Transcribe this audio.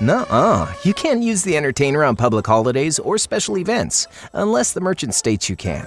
Nuh-uh. You can't use the entertainer on public holidays or special events, unless the merchant states you can.